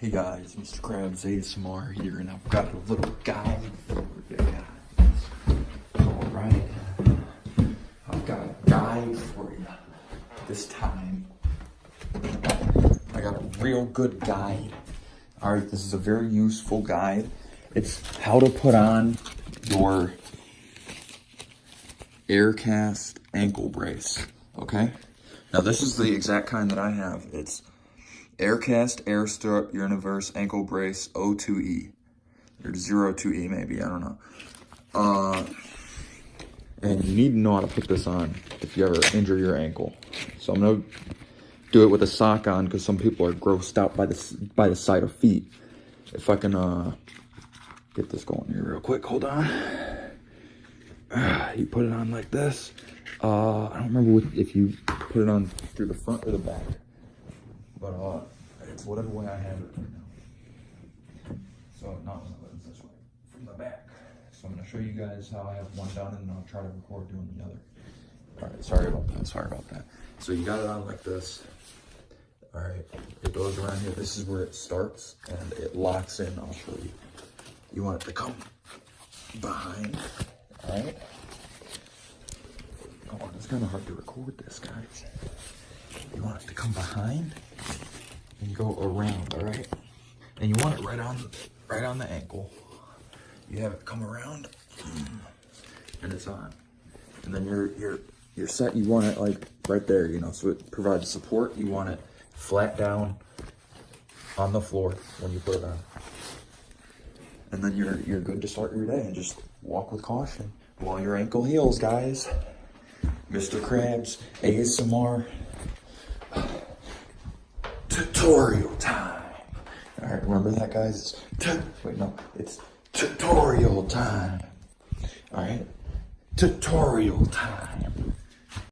Hey guys, Mr. Krabs ASMR here, and I've got a little guide for you guys. Alright, uh, I've got a guide for you this time. I got a real good guide. Alright, this is a very useful guide. It's how to put on your Aircast ankle brace, okay? Now this is the exact kind that I have. It's Aircast Air Stirrup Universe Ankle Brace O2E. Or 02E maybe, I don't know. Uh, and you need to know how to put this on if you ever injure your ankle. So I'm gonna do it with a sock on because some people are grossed out by the, by the sight of feet. If I can uh, get this going here real quick, hold on. you put it on like this. Uh, I don't remember what, if you put it on through the front or the back. But uh, it's whatever way I have it right now. So not it's this way, from the back. So I'm gonna show you guys how I have one done and then I'll try to record doing the other. All right, sorry about that, sorry about that. So you got it on like this. All right, it goes around here. This is where it starts and it locks in, I'll show you. You want it to come behind, all right? Oh, it's kind of hard to record this, guys. You want it to come behind and go around, all right? And you want it right on, right on the ankle. You have it come around, and it's on. And then you're you're you're set. You want it like right there, you know, so it provides support. You want it flat down on the floor when you put it on. And then you're you're good to start your day and just walk with caution while your ankle heals, guys. Mr. Krabs, ASMR, tutorial time. All right, remember that, guys? It's wait, no, it's tutorial time. All right, tutorial time.